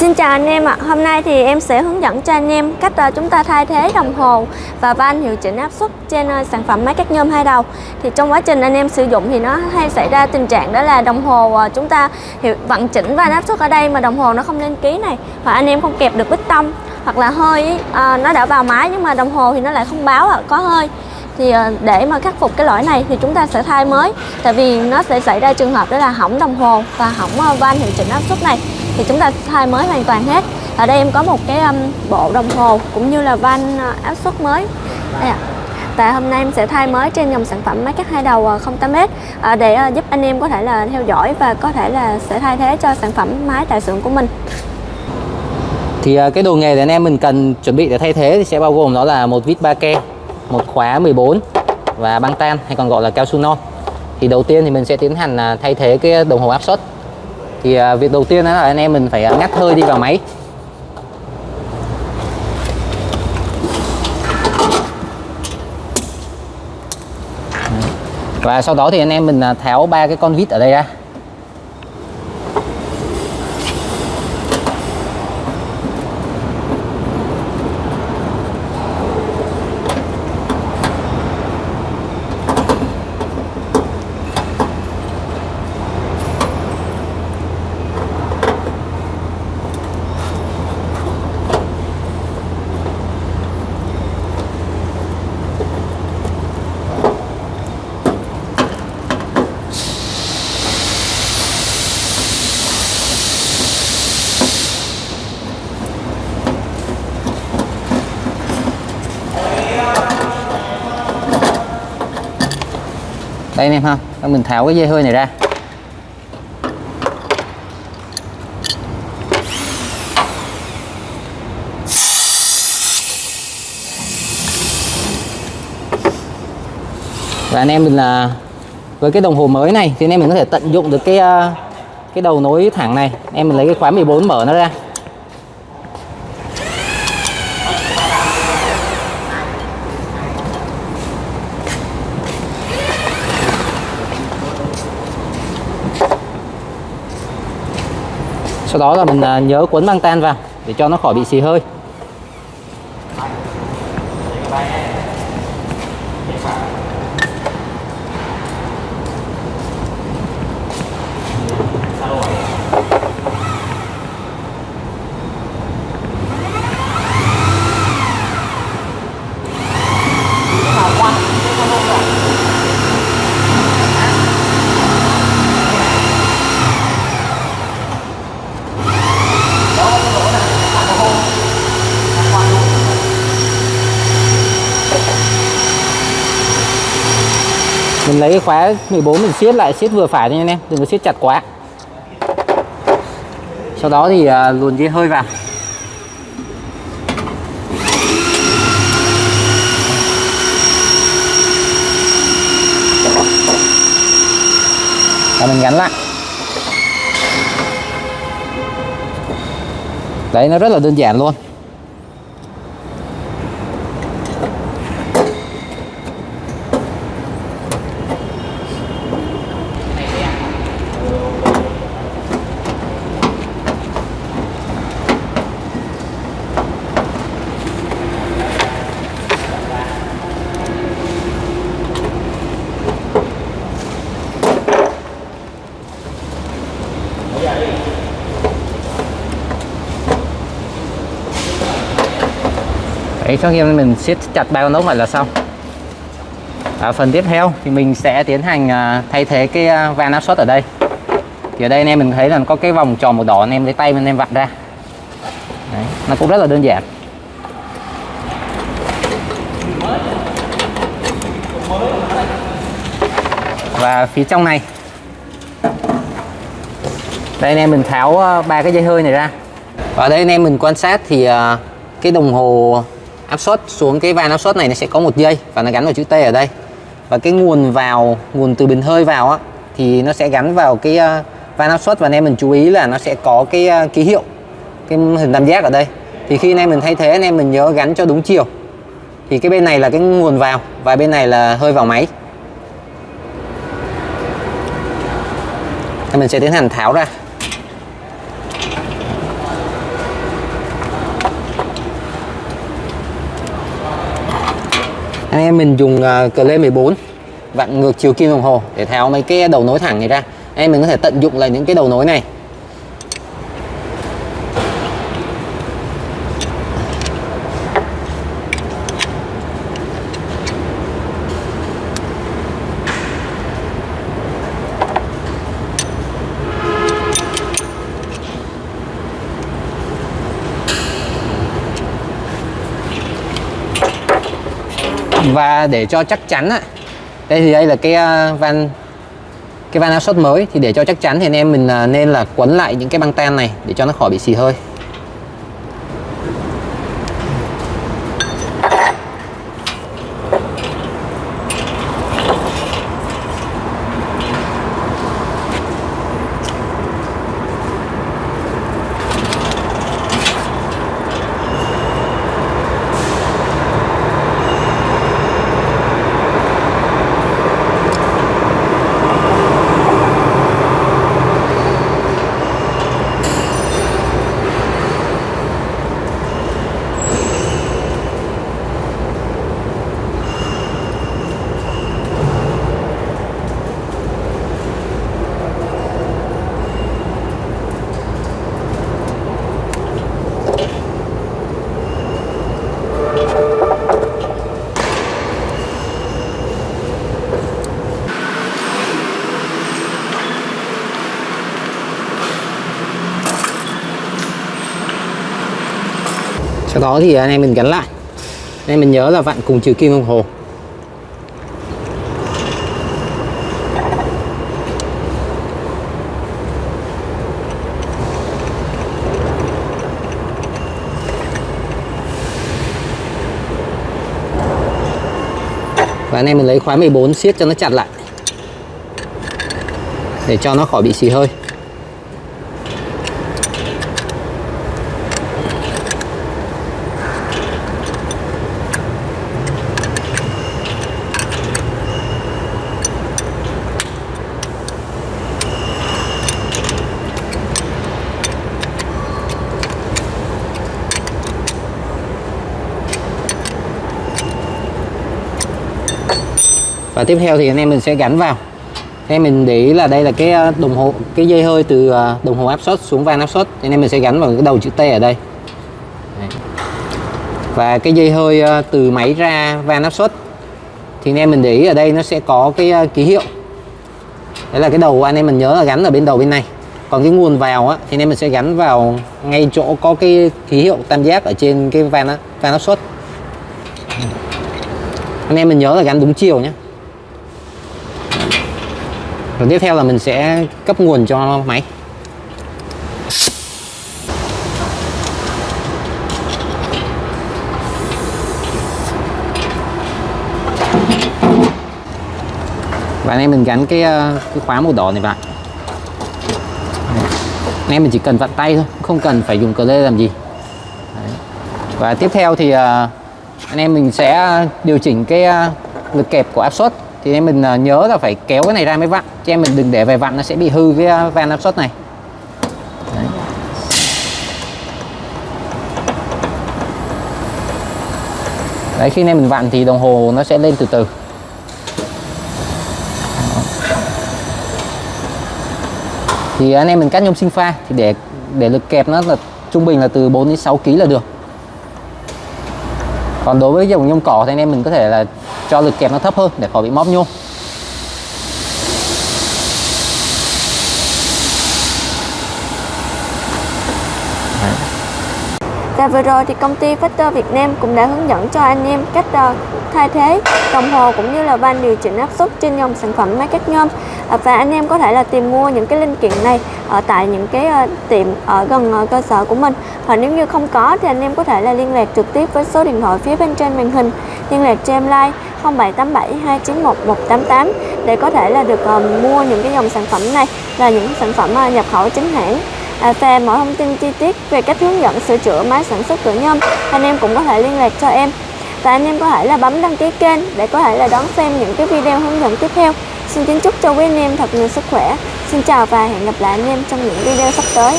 Xin chào anh em ạ, hôm nay thì em sẽ hướng dẫn cho anh em cách ờ, chúng ta thay thế đồng hồ và van hiệu chỉnh áp suất trên ờ, sản phẩm máy cắt nhôm hai đầu. Thì trong quá trình anh em sử dụng thì nó hay xảy ra tình trạng đó là đồng hồ ờ, chúng ta hiệu vận chỉnh van áp suất ở đây mà đồng hồ nó không lên ký này Hoặc anh em không kẹp được bích tông hoặc là hơi à, nó đã vào máy nhưng mà đồng hồ thì nó lại không báo à, có hơi. Thì để mà khắc phục cái lỗi này thì chúng ta sẽ thay mới. Tại vì nó sẽ xảy ra trường hợp đó là hỏng đồng hồ và hỏng van hiệu chỉnh áp suất này thì chúng ta thay mới hoàn toàn hết. Ở đây em có một cái um, bộ đồng hồ cũng như là van uh, áp suất mới. Đây ạ. Tại hôm nay em sẽ thay mới trên dòng sản phẩm máy cắt hai đầu à, 08m à, để à, giúp anh em có thể là theo dõi và có thể là sẽ thay thế cho sản phẩm máy tại xưởng của mình. Thì à, cái đồ nghề để anh em mình cần chuẩn bị để thay thế thì sẽ bao gồm đó là một vít ba ke, một khóa 14 và băng tan hay còn gọi là cao su non. Thì đầu tiên thì mình sẽ tiến hành thay thế cái đồng hồ áp suất thì à, việc đầu tiên đó là anh em mình phải à, ngắt hơi đi vào máy. Và sau đó thì anh em mình à, tháo ba cái con vít ở đây ra. Đây anh em ha. Mình tháo cái dây hơi này ra. Và anh em mình là, với cái đồng hồ mới này thì anh em mình có thể tận dụng được cái à, cái đầu nối thẳng này. Em mình lấy cái khóa 14 mở nó ra. Sau đó là mình à, nhớ cuốn băng tan vào để cho nó khỏi bị xì hơi. Mình lấy cái khóa 14 mình siết lại siết vừa phải thôi nha anh em đừng có siết chặt quá. Sau đó thì à, luồn dây hơi vào. Và mình gắn lại. Đấy nó rất là đơn giản luôn. Đấy, sau khi mình siết chặt ba con ốc lại là xong. À, phần tiếp theo thì mình sẽ tiến hành à, thay thế cái à, van áp suất ở đây. Thì ở đây anh em mình thấy là có cái vòng tròn màu đỏ anh em lấy tay anh em vặn ra. Đấy, nó cũng rất là đơn giản. Và phía trong này đây anh em mình tháo à, ba cái dây hơi này ra. Và đây anh em mình quan sát thì cái đồng hồ áp suất xuống cái van áp suất này nó sẽ có một dây và nó gắn vào chữ T ở đây. Và cái nguồn vào nguồn từ bình hơi vào á thì nó sẽ gắn vào cái uh, van áp suất và anh em mình chú ý là nó sẽ có cái uh, ký hiệu cái hình tam giác ở đây. Thì khi anh em mình thay thế anh em mình nhớ gắn cho đúng chiều. Thì cái bên này là cái nguồn vào và bên này là hơi vào máy. Thì mình sẽ tiến hành tháo ra. Anh em mình dùng uh, cờ lê 14 vặn ngược chiều kim đồng hồ để tháo mấy cái đầu nối thẳng này ra. Anh em mình có thể tận dụng lại những cái đầu nối này. Và để cho chắc chắn á, đây thì đây là cái ờ, van cái van áp suất mới. Thì để cho chắc chắn thì anh em mình ờ, nên là quấn lại những cái băng tan này để cho nó khỏi bị xì hơi. Sau đó thì anh em mình gắn lại. Anh em mình nhớ là vặn cùng chiều kim đồng hồ. Và anh em mình lấy khóa 14 siết cho nó chặt lại. Để cho nó khỏi bị xì hơi. Và tiếp theo thì anh em mình sẽ gắn vào. Anh em mình để ý là đây là cái ờ, đồng hồ cái dây hơi từ ờ, đồng hồ áp suất xuống van áp suất. Anh em mình sẽ gắn vào cái đầu chữ T ở đây. Và cái dây hơi ờ, từ máy ra van áp suất. Thì anh em mình để ý ở đây nó sẽ có cái ký hiệu. Đấy là cái đầu anh em mình nhớ là gắn ở bên đầu bên này. Còn cái nguồn vào á, thì anh em mình sẽ gắn vào ngay chỗ có cái ký hiệu tam giác ở trên cái van van áp suất. Anh em mình nhớ là gắn đúng chiều nhé rồi tiếp theo là mình sẽ cấp nguồn cho máy. Và anh em mình gắn cái ờ, cái khóa màu đỏ này vào. Anh em mình chỉ cần vặn tay thôi, không cần phải dùng cờ lê làm gì. Đấy. và tiếp theo thì ờ, anh em mình sẽ điều chỉnh cái ờ, lực kẹp của áp suất thì em mình à, nhớ là phải kéo cái này ra mới vặn. Cho em mình đừng để về vặn nó sẽ bị hư cái à, van áp suất này. Đấy. Đấy, khi anh em mình vặn thì đồng hồ nó sẽ lên từ từ. Thì anh em mình cắt nhôm sinh pha thì để để lực kẹp nó là trung bình là từ 4 đến 6 kg là được còn đối với dòng nhôm cỏ thì anh em mình có thể là cho lực kẹp nó thấp hơn để khỏi bị móp nhôm. Và vừa rồi thì công ty Factor Việt Nam cũng đã hướng dẫn cho anh em cách ờ, thay thế đồng hồ cũng như là van điều chỉnh áp suất trên dòng sản phẩm máy cắt nhôm và anh em có thể là tìm mua những cái linh kiện này ở tại những cái ờ, tiệm ở gần ờ, cơ sở của mình. Và nếu như không có thì anh em có thể là liên lạc trực tiếp với số điện thoại phía bên trên màn hình. Liên lạc cho em like 0787 291 188 để có thể là được mua những cái dòng sản phẩm này là những sản phẩm nhập khẩu chính hãng. À, và về mọi thông tin chi tiết về cách hướng dẫn sửa chữa máy sản xuất cửa nhôm, anh em cũng có thể liên lạc cho em. Và anh em có thể là bấm đăng ký kênh để có thể là đón xem những cái video hướng dẫn tiếp theo. Xin kính chúc cho quý anh em thật nhiều sức khỏe. Xin chào và hẹn gặp lại anh em trong những video sắp tới.